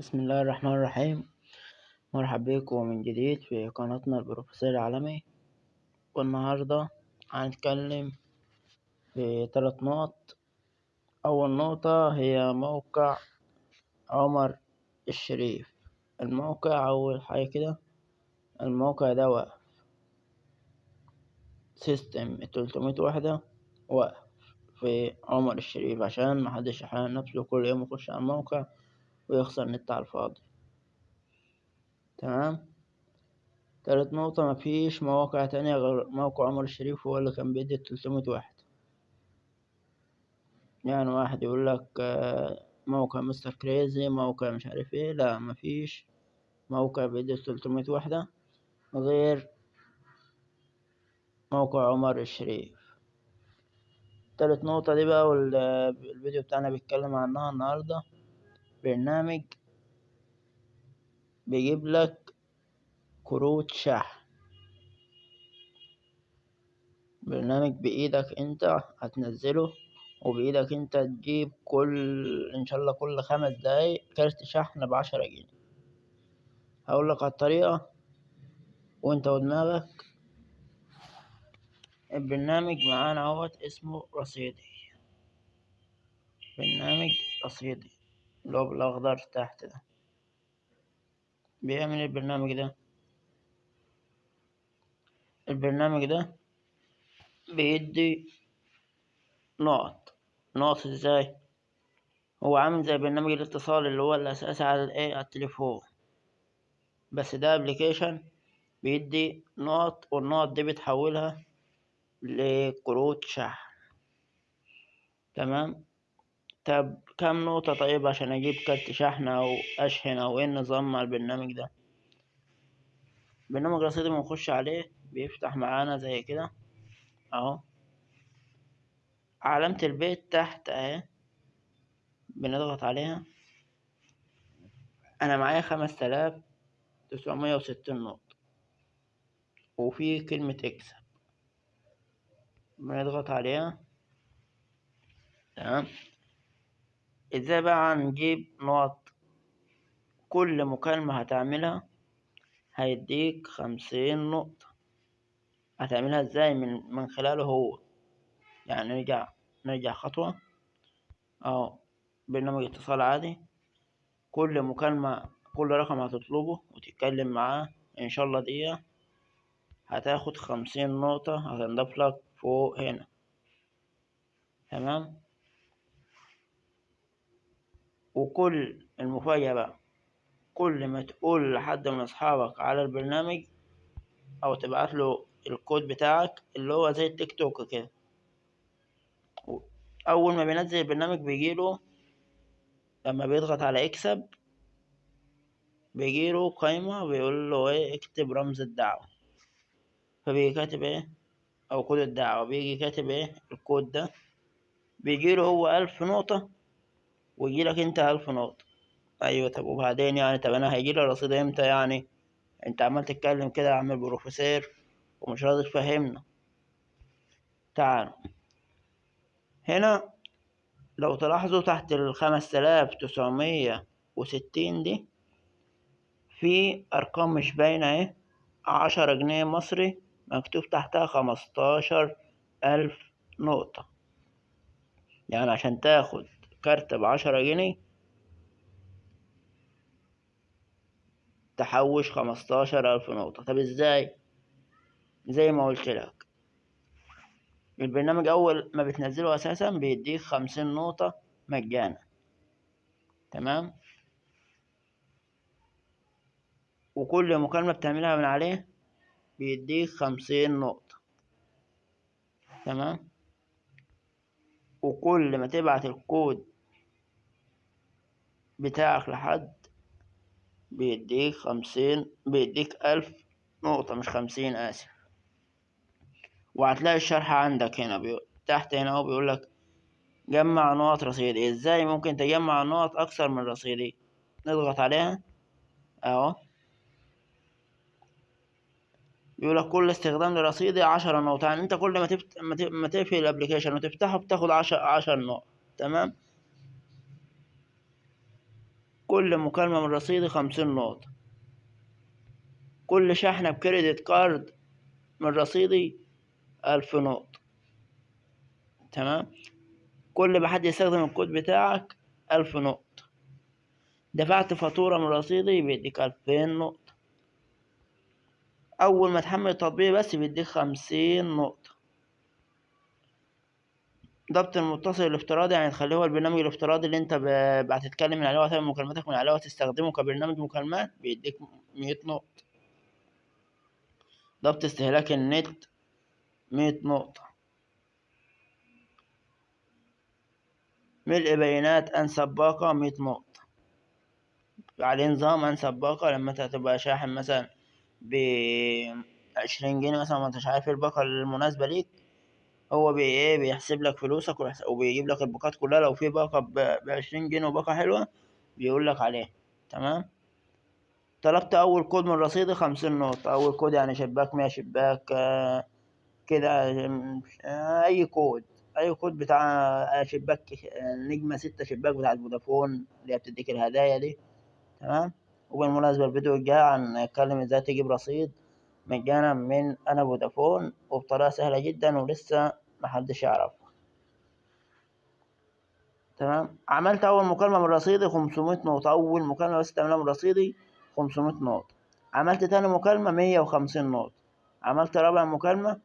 بسم الله الرحمن الرحيم. مرحبا بكم من جديد في قناتنا البروفيسور العالمي. والنهاردة هنتكلم في ثلاث نقط. أول نقطة هي موقع عمر الشريف. الموقع أول حاجة كده الموقع ده واقف سيستم التلتمية وحدة واقف في عمر الشريف عشان محدش يحرق نفسه كل يوم يخش على الموقع. ويخسر نت على الفاضي. تمام؟ تالت نقطة مفيش مواقع تانية غير موقع عمر الشريف هو اللي كان بيدي تلتمية واحد. يعني واحد يقولك موقع مستر كريزي موقع مش عارف إيه. لا مفيش موقع بيدي تلتمية وحدة غير موقع عمر الشريف. تالت نقطة دي بقى والفيديو بتاعنا بيتكلم عنها النهاردة. برنامج بيجيب لك كروت شحن. برنامج بإيدك أنت هتنزله وبإيدك أنت تجيب كل إن شاء الله كل خمس دقايق كارت شحن بعشرة جنيه. هقولك على الطريقة وأنت ودماغك. البرنامج معانا أهوت اسمه رصيدي. برنامج رصيدي. اللي هو بالأخضر تحت ده. بيعمل البرنامج ده؟ البرنامج ده بيدي نقط. نقط إزاي؟ هو عامل زي برنامج الاتصال اللي هو الأساسي على الايه على التليفون. بس ده ابلكيشن بيدي نقط والنقط دي بتحولها لكروت شحن. تمام؟ طب كام نقطة طيب عشان أجيب كارت شحن أو أشحن أو إيه النظام مع البرنامج ده؟ برنامج رصيدي بنخش عليه بيفتح معانا زي كده. أهو. علامة البيت تحت أهي. بنضغط عليها. أنا معايا خمس تلاف تسعمية وستين نقطة. وفي كلمة اكسب. بنضغط عليها. تمام. إزاي بقى هنجيب نقط كل مكالمة هتعملها هيديك خمسين نقطة. هتعملها إزاي من من خلاله هو؟ يعني نرجع نرجع خطوة. أهو برنامج اتصال عادي. كل مكالمة كل رقم هتطلبه وتتكلم معاه. إن شاء الله دقيقة. هتاخد خمسين نقطة هتنضاف لك فوق هنا. تمام؟ وكل المفاجأة بقى كل ما تقول لحد من أصحابك على البرنامج أو تبعت له الكود بتاعك اللي هو زي التيك توك كده. أول ما بينزل البرنامج بيجيله لما بيضغط على اكسب بيجيله قايمة بيقول له إيه اكتب رمز الدعوة. فبيجي كاتب إيه أو كود الدعوة. بيجي كاتب إيه الكود ده. بيجيله هو ألف نقطة ويجيلك انت ألف نقطة. أيوة طب وبعدين يعني طب أنا هيجيلي الرصيد إمتى يعني؟ أنت عمال تتكلم كده يا عم البروفيسور ومش راضي تفهمنا. تعالوا هنا لو تلاحظوا تحت الخمس تلاف تسعمية وستين دي في أرقام مش باينة أهي عشرة جنيه مصري مكتوب تحتها خمستاشر ألف نقطة. يعني عشان تاخد كارت بعشرة جنيه تحوش خمستاشر ألف نقطة. طب إزاي؟ زي ما قلت لك. البرنامج أول ما بتنزله أساسا بيديك خمسين نقطة مجانا. تمام؟ وكل مكالمة بتعملها من عليه بيديك خمسين نقطة. تمام؟ وكل ما تبعت الكود بتاعك لحد بيديك خمسين بيديك ألف نقطة مش خمسين آسف. وهتلاقي الشرح عندك هنا بي... تحت هنا أهو بيقولك جمع نقط رصيدي. إزاي ممكن تجمع نقط أكثر من رصيدي؟ نضغط عليها أهو. بيقولك كل استخدام لرصيدي عشرة نقط. يعني أنت كل ما تفت... ما تقفل الأبليكيشن وتفتحه بتاخد عشر عشر نقط. تمام؟ كل مكالمة من رصيدي خمسين نقطة. كل شحنة بكريدت كارد من رصيدي ألف نقطة. تمام؟ كل ما حد يستخدم الكود بتاعك ألف نقطة. دفعت فاتورة من رصيدي بيديك ألفين نقطة. أول ما تحمل التطبيق بس بيديك خمسين نقطة. ضبط المتصل الافتراضي يعني تخليه هو البرنامج الافتراضي اللي أنت هتتكلم من عليه وهتعمل مكالماتك من عليه وتستخدمه كبرنامج مكالمات بيديك مية نقطة. ضبط استهلاك النت مية نقطة. ملء بيانات أنسب باقة مية نقطة. عليه نظام أنسب باقة لما أنت تبقى شاحن مثلا بعشرين جنيه مثلا ما انتش عارف الباقة المناسبة ليك هو بي إيه بيحسب لك فلوسك وبيجيب لك الباقات كلها. لو في باقة بعشرين جنيه وباقة حلوة بيقول لك عليها. تمام؟ طلبت أول كود من رصيدي خمسين نقطة. أول كود يعني شباك مية شباك آه، كده آه، أي كود. أي كود بتاع آه، شباك نجمة ستة شباك بتاعت فودافون اللي هي بتديك الهدايا دي. تمام؟ وبالمناسبة الفيديو الجاي هنتكلم إزاي تجيب رصيد مجانا من أنا فودافون وبطريقة سهلة جدا ولسه محدش يعرف تمام؟ عملت أول مكالمة من رصيدي خمسمية نقطة. أول مكالمة بس تعملها من رصيدي خمسمية نقطة. عملت تاني مية وخمسين نقطة. عملت رابع مكالمة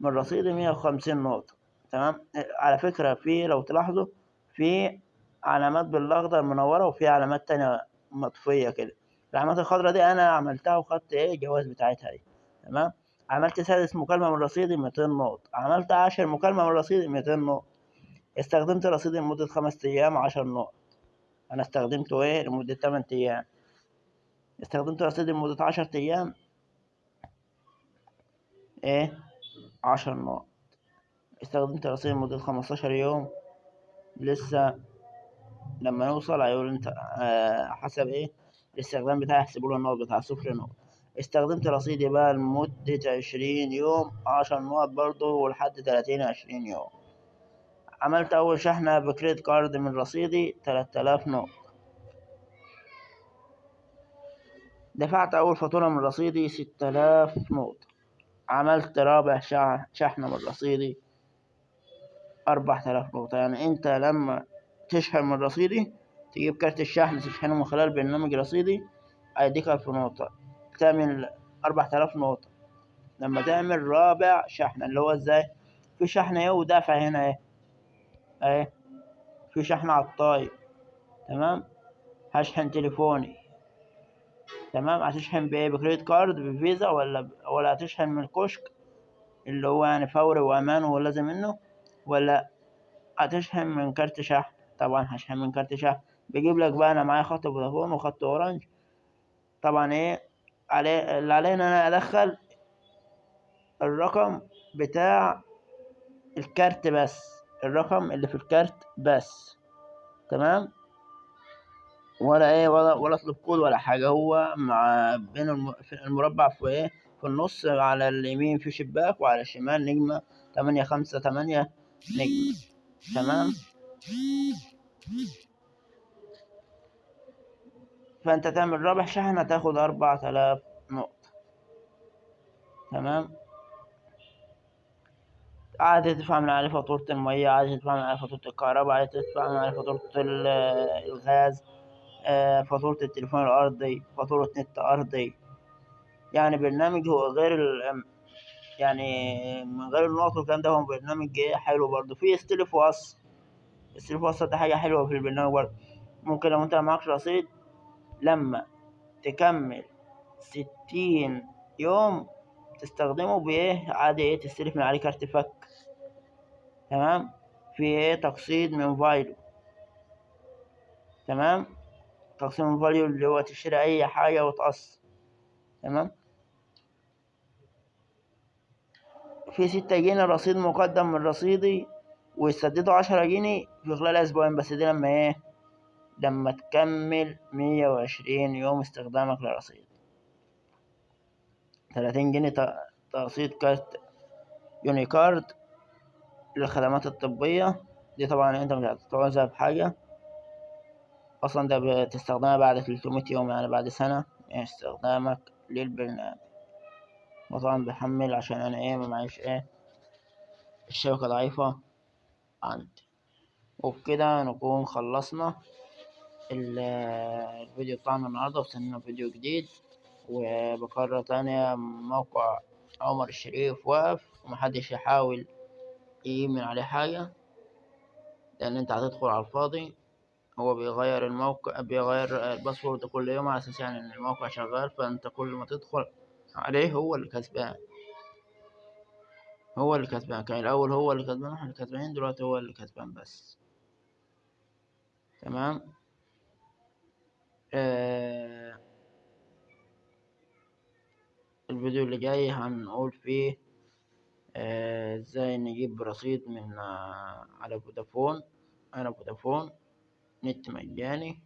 من رصيدي مية وخمسين نقطة. تمام؟ على فكرة في لو تلاحظوا في علامات بالأخضر منورة وفي علامات تانية مطفية كده. العلامات الخضرا دي أنا عملتها وخدت إيه الجواز بتاعتها دي. تمام؟ عملت سادس مكالمة من رصيدي ميتين نقطة عملت عاشر مكالمة من رصيدي ميتين نقطة استخدمت رصيدي لمدة خمس أيام عشر نقط أنا استخدمته إيه لمدة تمن أيام استخدمت رصيدي لمدة عشر أيام إيه عشر نقط استخدمت رصيدي لمدة خمستاشر يوم لسه لما نوصل هيقول انت حسب إيه الاستخدام بتاعي يحسبوا له النقط بتاع صفر نقط استخدمت رصيدي بقى لمدة عشرين يوم عشر نقط برضه ولحد تلاتين عشرين يوم. عملت أول شحنة بكريدت كارد من رصيدي تلات آلاف نقط دفعت أول فاتورة من رصيدي ستة آلاف نقطة. عملت رابع شحنة من رصيدي أربعة آلاف نقطة. يعني أنت لما تشحن من رصيدي تجيب كارت الشحن تشحنه من خلال برنامج رصيدي هيديك ألف نقطة. تعمل أربعة آلاف نقطة. لما تعمل رابع شحنة اللي هو إزاي؟ في شحنة إيه ودافع هنا إيه أهي. في شحن على الطاير. تمام؟ هشحن تليفوني. تمام؟ هتشحن بإيه؟ بكريدت كارد؟ بفيزا؟ ولا ب... ولا هتشحن من الكشك اللي هو يعني فوري وأمان ولازم منه؟ ولا هتشحن من كارت شحن؟ طبعا هشحن من كارت شحن. بيجيب لك بقى أنا معايا خط فودافون وخط اورنج طبعا إيه؟ اللي علينا أنا أدخل الرقم بتاع الكارت بس. الرقم اللي في الكارت بس. تمام؟ ولا إيه ولا ولا أطلب كود ولا حاجة. هو مع بين المربع في إيه؟ في النص على اليمين في شباك وعلى الشمال نجمة تمانية خمسة تمانية نجمة. تمام؟ فأنت تعمل رابح شحن هتاخد أربعة آلاف نقطة. تمام؟ عادي تدفع من عليه فاتورة المية عادي تدفع من عليه فاتورة الكهرباء عادي تدفع من عليه فاتورة ال- الغاز آه، فاتورة التليفون الأرضي فاتورة نت أرضي. يعني برنامج هو غير ال يعني من غير النقط والكلام ده هو برنامج إيه؟ حلو برضه. فيه استلف وقص استلف وقص ده حاجة حلوة في البرنامج برضه. ممكن لو أنت معكش رصيد لما تكمل ستين يوم تستخدمه بإيه عادي إيه؟ تستلف من عليه كارت فك تمام؟ في إيه؟ تقسيط من فاليو تمام؟ تقسيط من فاليو اللي هو تشتري أي حاجة وتقسط تمام؟ في ستة جنيه رصيد مقدم من رصيدي ويسددوا عشرة جنيه في خلال أسبوعين بس دي لما إيه؟ لما تكمل مية وعشرين يوم استخدامك للرصيد. تلاتين جنيه تقسيط كارت يونيكارد للخدمات الطبية. دي طبعا أنت مش هتعوزها بحاجة. أصلا ده بتستخدمها بعد 300 يوم يعني بعد سنة من استخدامك للبرنامج. وطبعا بحمل عشان أنا إيه معيش إيه الشبكة ضعيفة عندي. وبكده نكون خلصنا. الفيديو بتاعنا النهاردة وصلنا فيديو جديد وبكرر تاني موقع عمر الشريف واقف ومحدش يحاول يجيب من عليه حاجة لأن أنت هتدخل على الفاضي. هو بيغير الموقع بيغير الباسورد كل يوم على أساس يعني إن الموقع شغال فأنت كل ما تدخل عليه هو اللي كسبان هو اللي كسبان كان الأول هو اللي كسبان اللي كسبانين دلوقتي هو اللي كسبان بس. تمام؟ آه الفيديو اللي جاي هنقول فيه آه، إزاي نجيب رصيد من آه، على فودافون. أنا فودافون نت مجاني.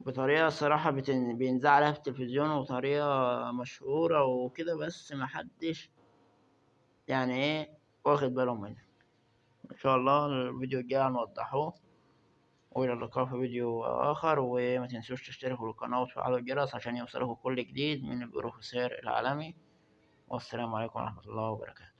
بطريقة الصراحة بتن- بينزع عليها في التلفزيون وطريقة مشهورة وكده بس محدش يعني إيه واخد باله منها. إن شاء الله الفيديو الجاي هنوضحه. وإلى اللقاء في فيديو آخر وما تنسوش تشتركوا بالقناة وتفعلوا الجرس عشان يوصلكوا كل جديد من البروفيسور العالمي. والسلام عليكم ورحمة الله وبركاته.